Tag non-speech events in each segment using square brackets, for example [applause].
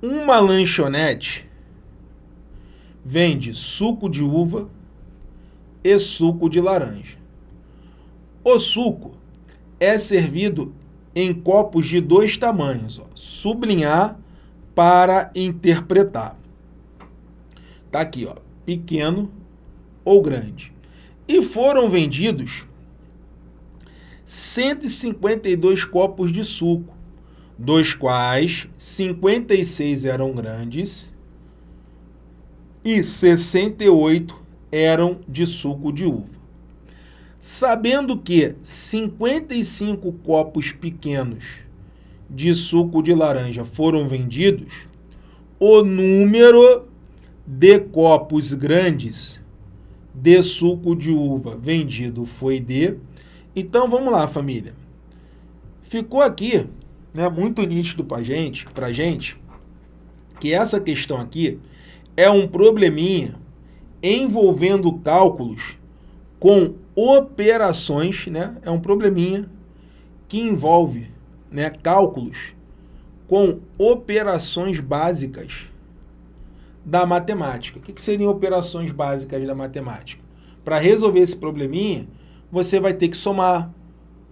uma lanchonete vende suco de uva e suco de laranja. O suco é servido em copos de dois tamanhos, ó, sublinhar para interpretar. Tá aqui, ó, pequeno ou grande. E foram vendidos 152 copos de suco, dos quais 56 eram grandes e 68 eram de suco de uva. Sabendo que 55 copos pequenos de suco de laranja foram vendidos, o número de copos grandes de suco de uva vendido foi de... Então, vamos lá, família. Ficou aqui né, muito nítido para gente, a gente que essa questão aqui é um probleminha envolvendo cálculos com operações, né? É um probleminha que envolve né, cálculos com operações básicas da matemática. O que, que seriam operações básicas da matemática? Para resolver esse probleminha, você vai ter que somar,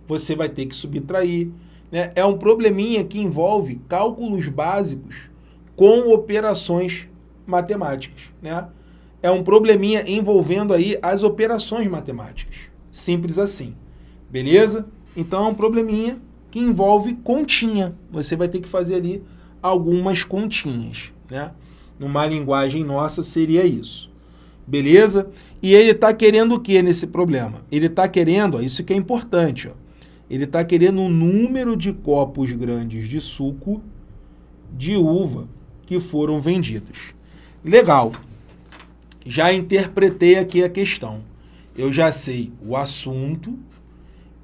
você vai ter que subtrair. Né? É um probleminha que envolve cálculos básicos com operações matemáticas. Né? É um probleminha envolvendo aí as operações matemáticas. Simples assim. Beleza? Então é um probleminha que envolve continha. Você vai ter que fazer ali algumas continhas. Né? Numa linguagem nossa seria isso. Beleza? E ele está querendo o que nesse problema? Ele está querendo, ó, isso que é importante, ó, ele está querendo o número de copos grandes de suco de uva que foram vendidos. Legal. Já interpretei aqui a questão. Eu já sei o assunto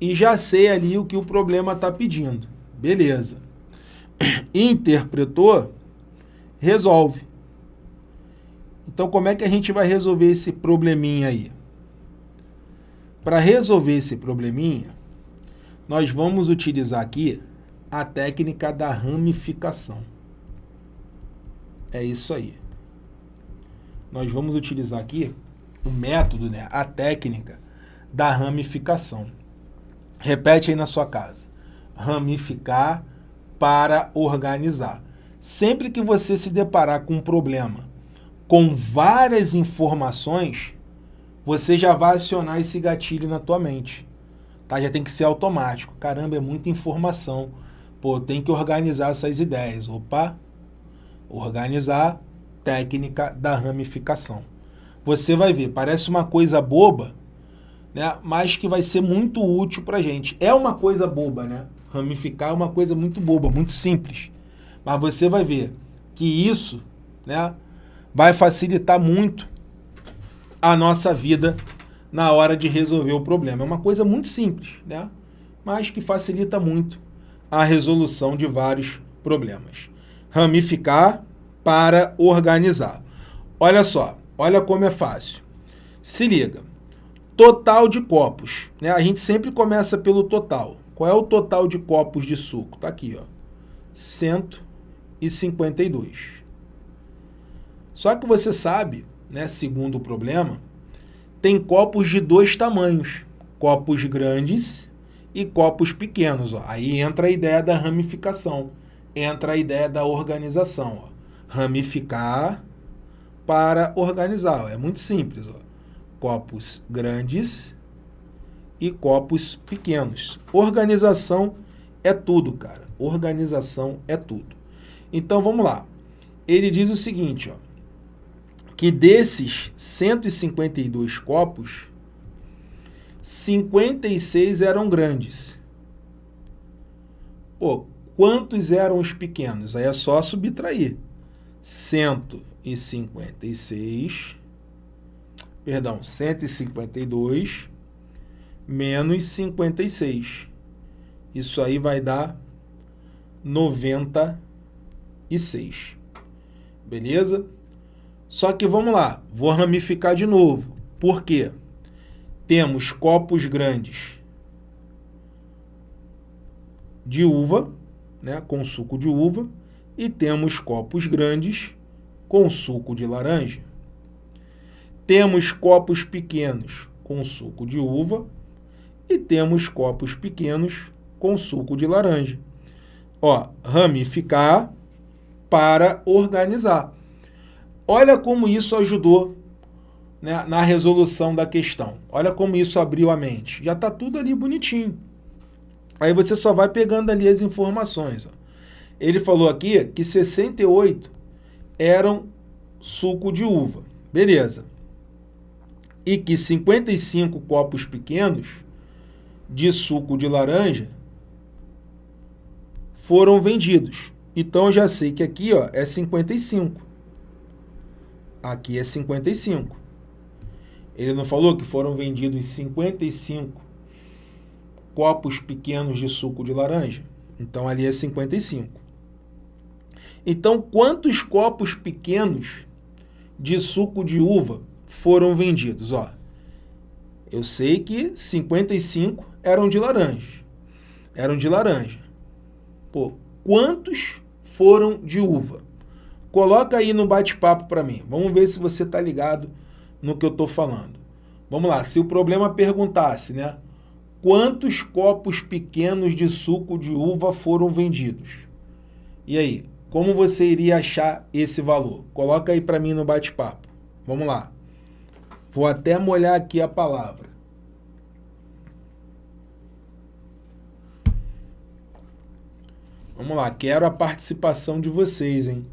e já sei ali o que o problema está pedindo. Beleza. [clears throat] Interpretou, resolve. Então, como é que a gente vai resolver esse probleminha aí? Para resolver esse probleminha, nós vamos utilizar aqui a técnica da ramificação. É isso aí. Nós vamos utilizar aqui o método, né, a técnica da ramificação. Repete aí na sua casa. Ramificar para organizar. Sempre que você se deparar com um problema com várias informações, você já vai acionar esse gatilho na tua mente. Tá? Já tem que ser automático. Caramba, é muita informação. Pô, tem que organizar essas ideias. Opa, organizar, técnica da ramificação. Você vai ver, parece uma coisa boba, né? mas que vai ser muito útil para gente. É uma coisa boba, né? Ramificar é uma coisa muito boba, muito simples. Mas você vai ver que isso né, vai facilitar muito a nossa vida na hora de resolver o problema. É uma coisa muito simples, né? mas que facilita muito a resolução de vários problemas. Ramificar para organizar. Olha só, olha como é fácil. Se liga. Total de copos. Né? A gente sempre começa pelo total. Qual é o total de copos de suco? Está aqui, ó. 152. Só que você sabe, né, segundo o problema, tem copos de dois tamanhos, copos grandes e copos pequenos. Ó. Aí entra a ideia da ramificação, entra a ideia da organização. Ó. Ramificar para organizar. Ó. É muito simples. Ó. Copos grandes e copos pequenos. Organização é tudo, cara. Organização é tudo. Então, vamos lá. Ele diz o seguinte, ó que desses 152 copos, 56 eram grandes. Pô, quantos eram os pequenos? Aí é só subtrair. 156, perdão, 152 menos 56. Isso aí vai dar 96. Beleza? Só que vamos lá, vou ramificar de novo. Por quê? Temos copos grandes de uva, né, com suco de uva, e temos copos grandes com suco de laranja. Temos copos pequenos com suco de uva e temos copos pequenos com suco de laranja. Ó, ramificar para organizar. Olha como isso ajudou né, na resolução da questão. Olha como isso abriu a mente. Já está tudo ali bonitinho. Aí você só vai pegando ali as informações. Ó. Ele falou aqui que 68 eram suco de uva. Beleza. E que 55 copos pequenos de suco de laranja foram vendidos. Então eu já sei que aqui ó, é 55. Aqui é 55. Ele não falou que foram vendidos 55 copos pequenos de suco de laranja? Então ali é 55. Então, quantos copos pequenos de suco de uva foram vendidos? Ó, eu sei que 55 eram de laranja. Eram de laranja. Pô, quantos foram de uva? Coloca aí no bate-papo para mim. Vamos ver se você está ligado no que eu estou falando. Vamos lá, se o problema perguntasse, né? Quantos copos pequenos de suco de uva foram vendidos? E aí, como você iria achar esse valor? Coloca aí para mim no bate-papo. Vamos lá. Vou até molhar aqui a palavra. Vamos lá, quero a participação de vocês, hein?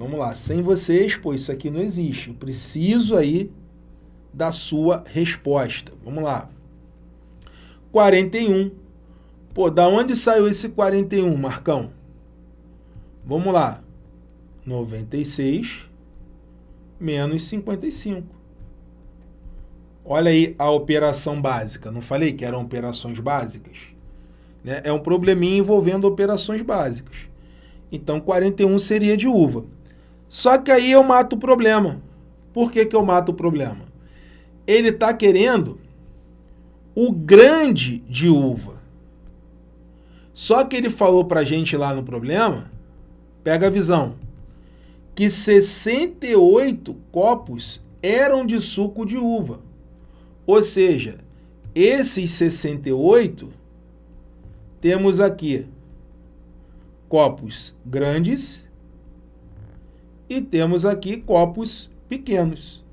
Vamos lá, sem vocês, pô, isso aqui não existe. Eu preciso aí da sua resposta. Vamos lá. 41. Pô, da onde saiu esse 41, Marcão? Vamos lá. 96 menos 55. Olha aí a operação básica. Não falei que eram operações básicas? Né? É um probleminha envolvendo operações básicas. Então, 41 seria de uva. Só que aí eu mato o problema. Por que, que eu mato o problema? Ele está querendo o grande de uva. Só que ele falou para a gente lá no problema, pega a visão, que 68 copos eram de suco de uva. Ou seja, esses 68 temos aqui copos grandes e temos aqui copos pequenos.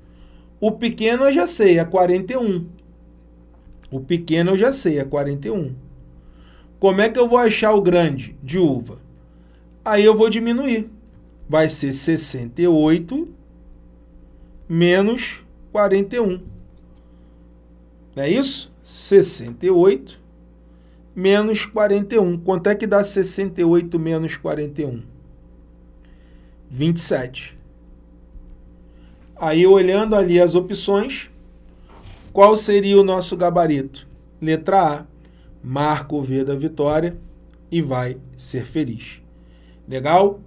O pequeno eu já sei, é 41. O pequeno eu já sei, é 41. Como é que eu vou achar o grande de uva? Aí eu vou diminuir. Vai ser 68 menos 41. Não é isso? 68 menos 41. Quanto é que dá 68 menos 41? 27. Aí, olhando ali as opções, qual seria o nosso gabarito? Letra A, marca o V da vitória e vai ser feliz. Legal?